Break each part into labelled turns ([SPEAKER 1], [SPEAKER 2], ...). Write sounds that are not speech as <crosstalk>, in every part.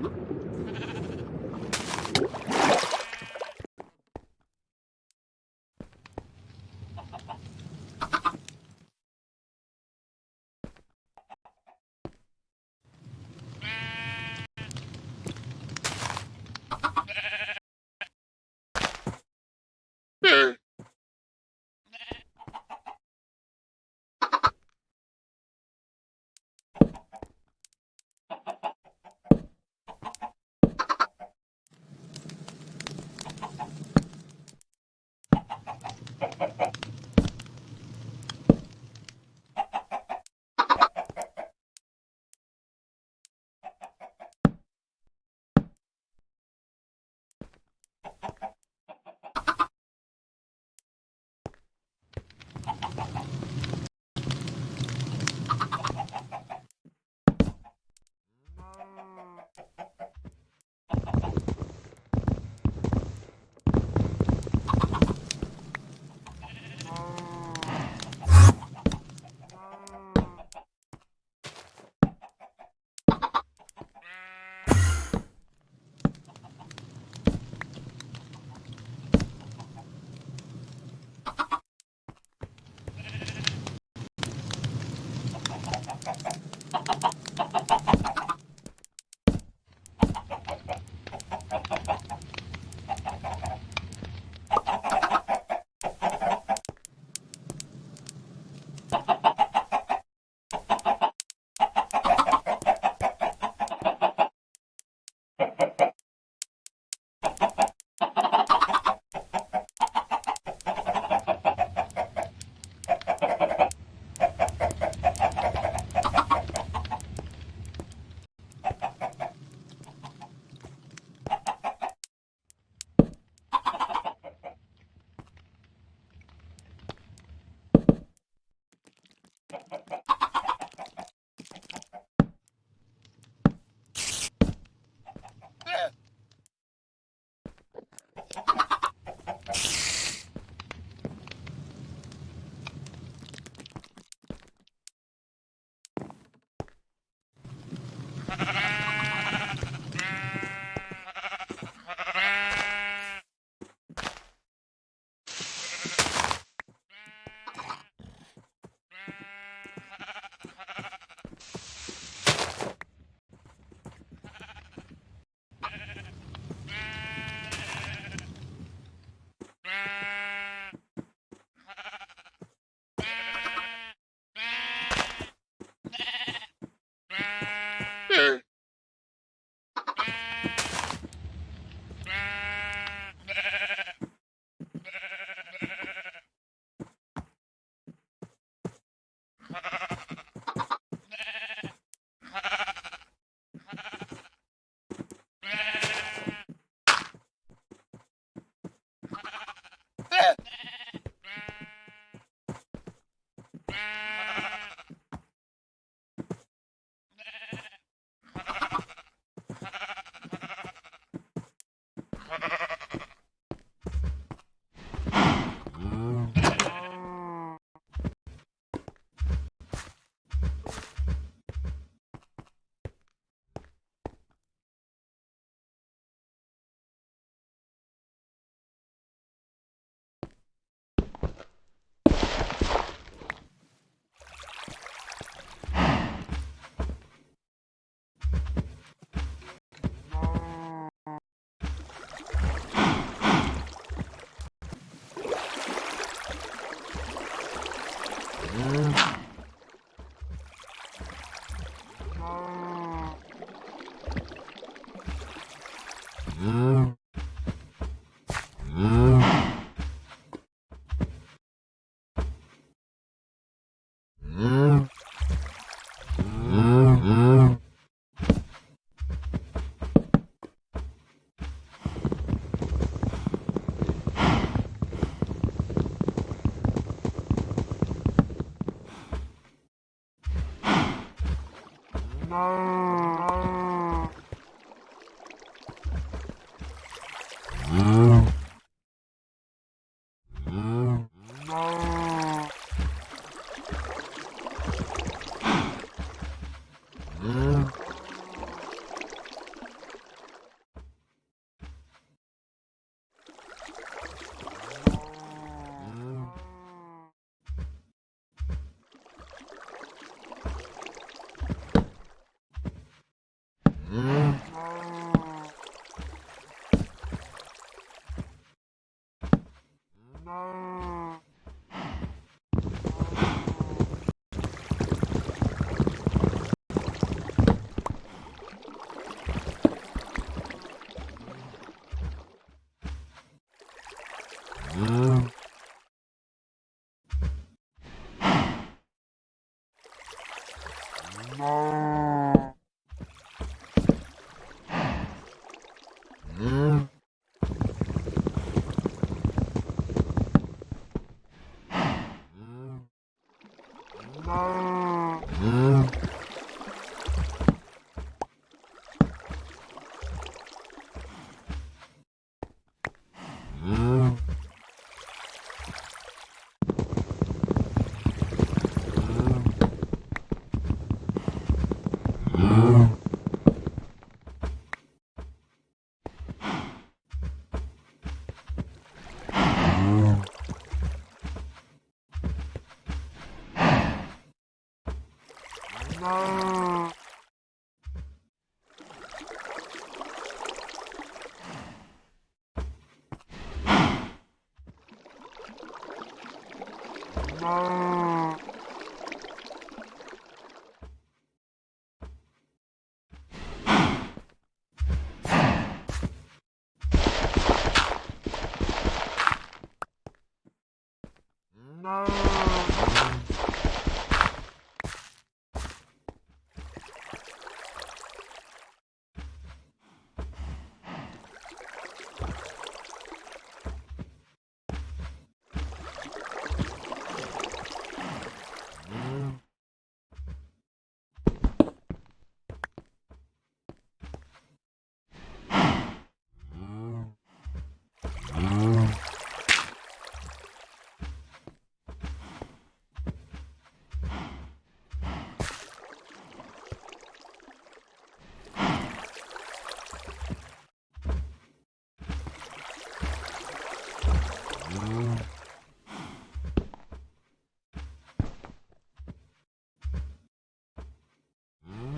[SPEAKER 1] Mm-hmm.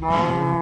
[SPEAKER 1] No.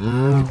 [SPEAKER 1] 嗯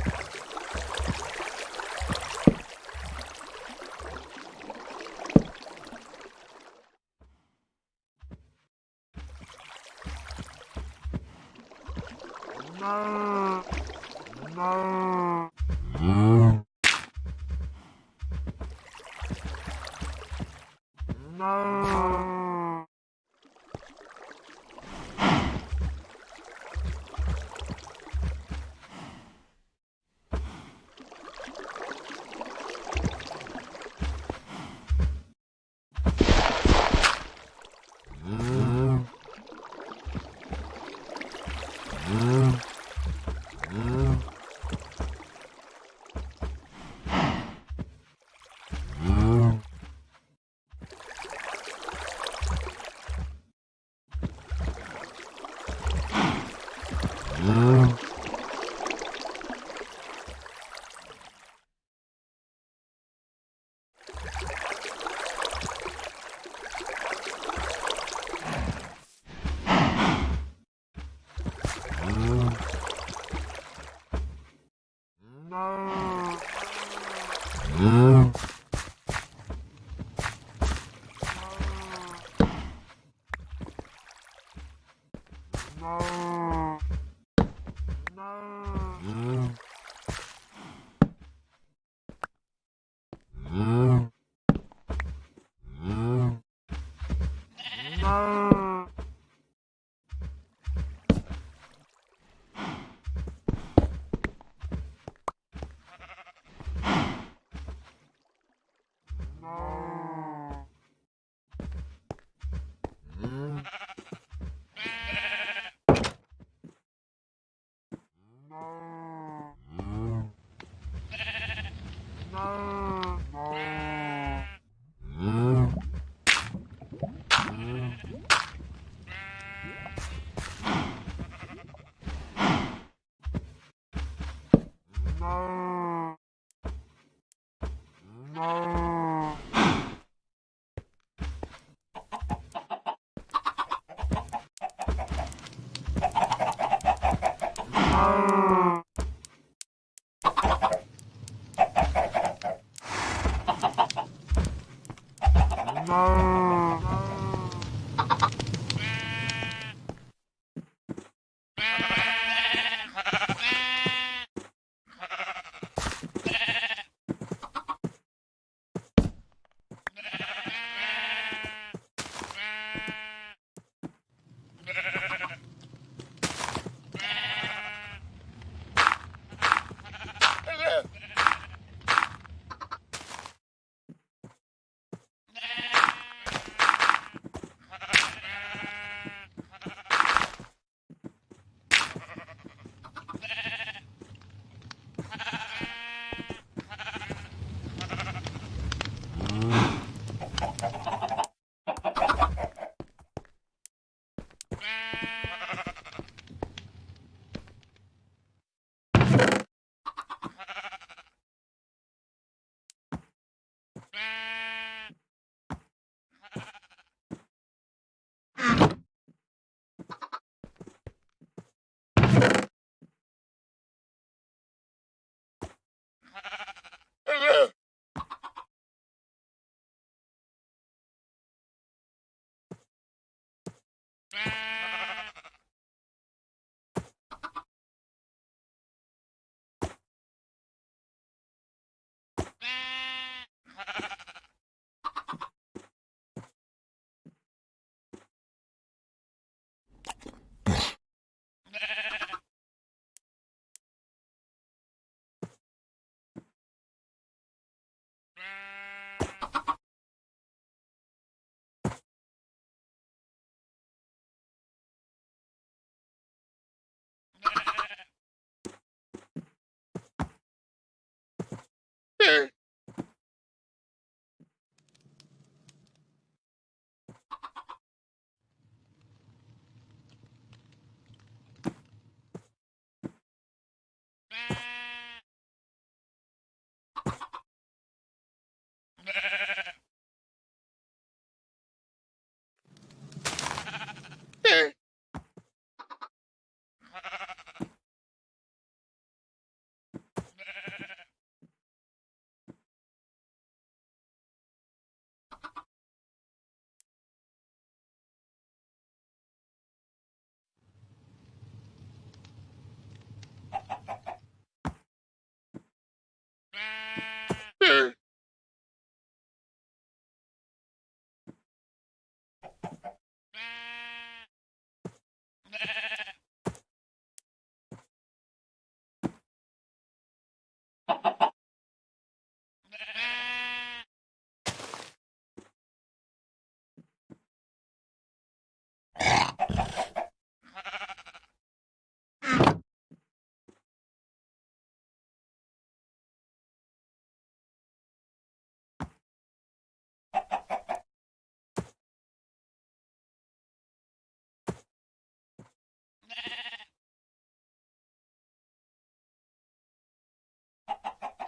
[SPEAKER 2] eh,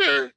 [SPEAKER 2] Okay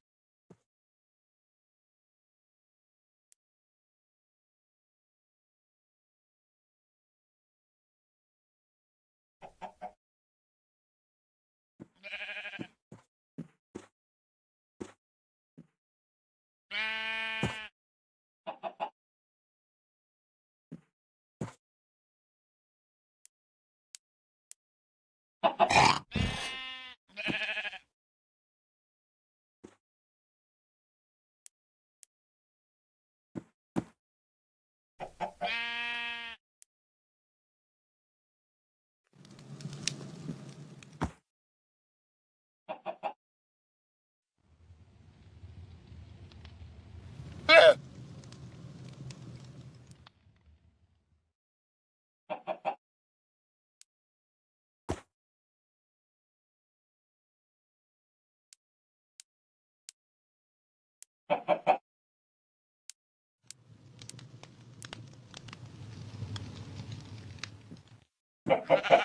[SPEAKER 2] Ha ha ha.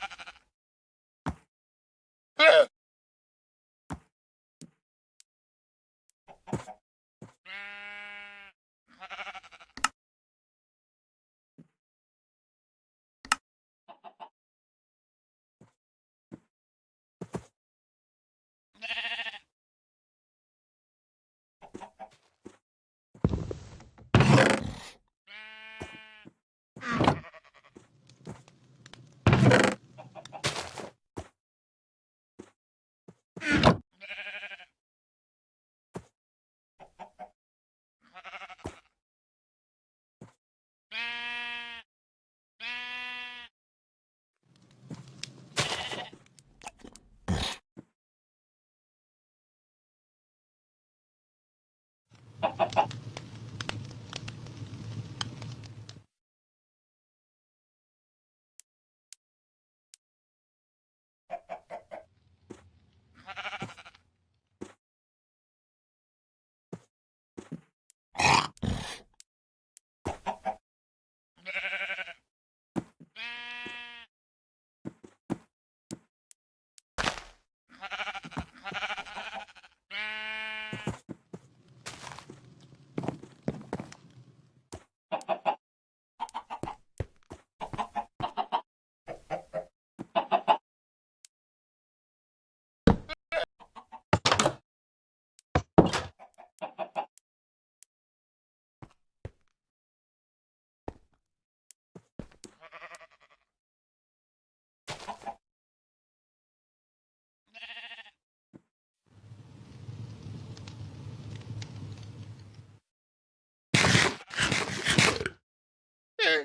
[SPEAKER 3] Ha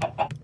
[SPEAKER 3] ha ha.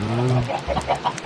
[SPEAKER 1] No,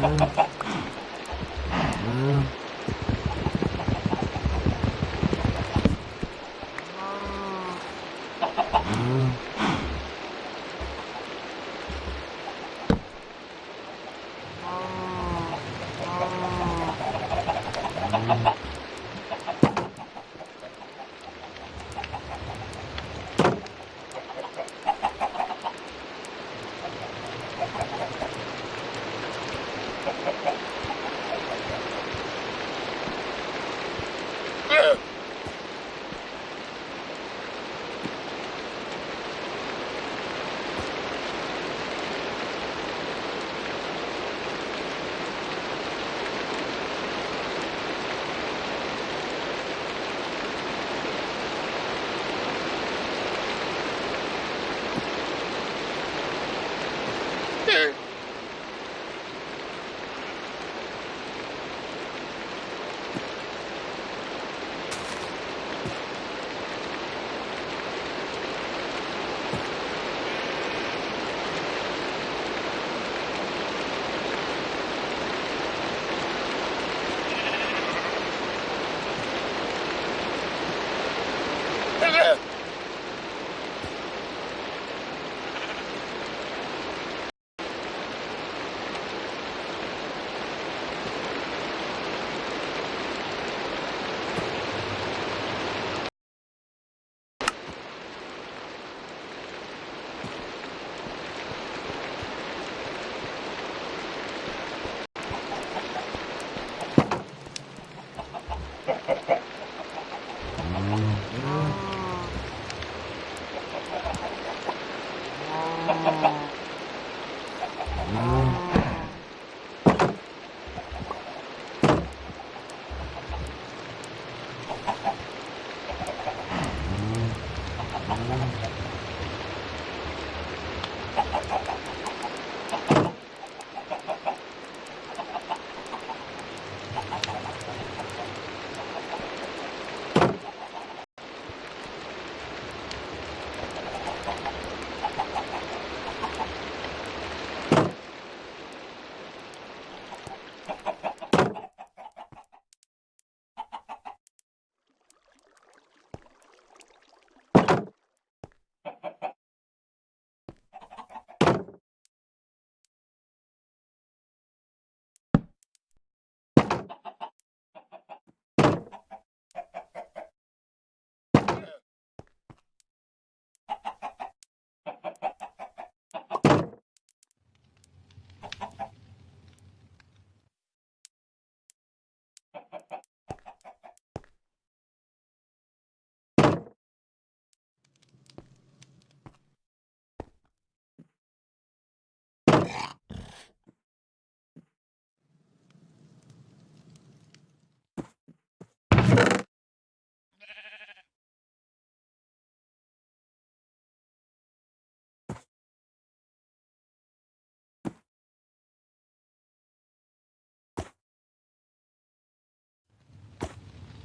[SPEAKER 1] Mm-hmm.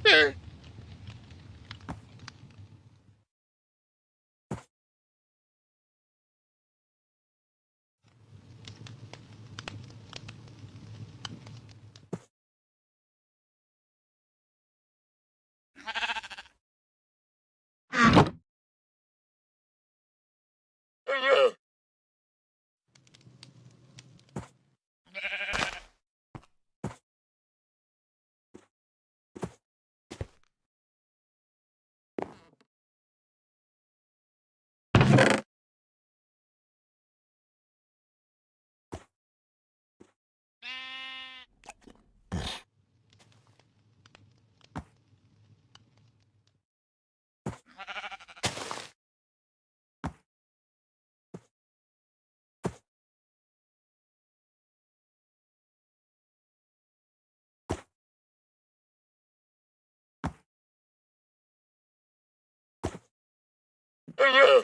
[SPEAKER 2] there. <laughs> Yeah. for you.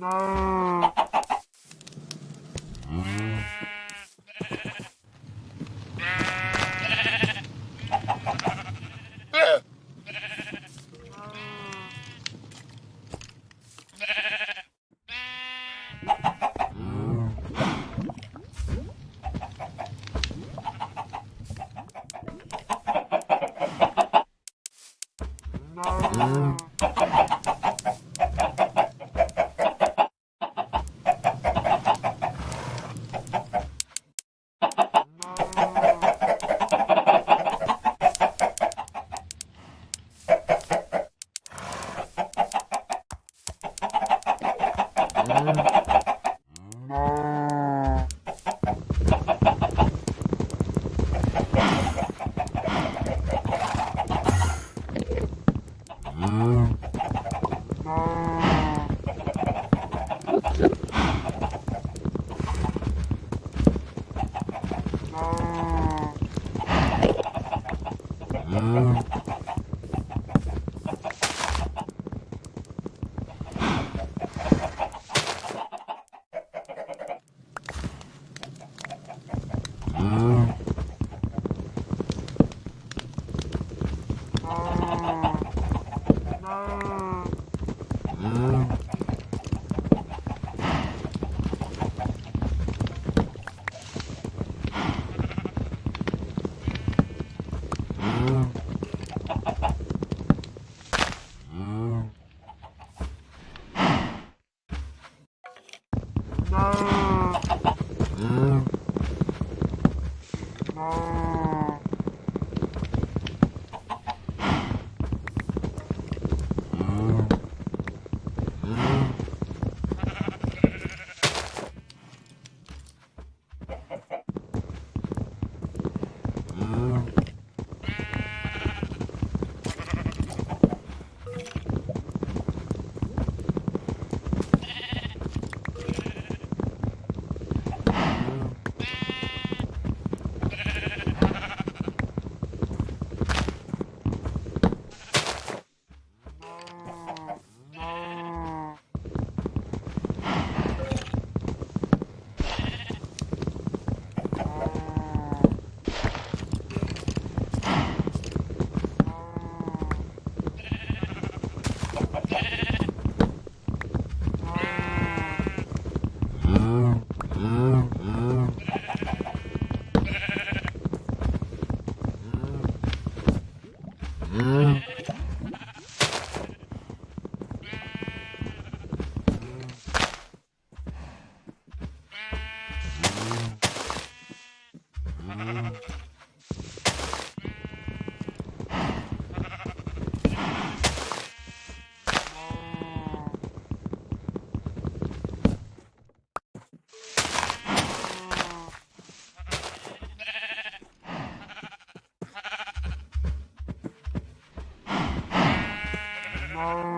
[SPEAKER 1] No. Oh.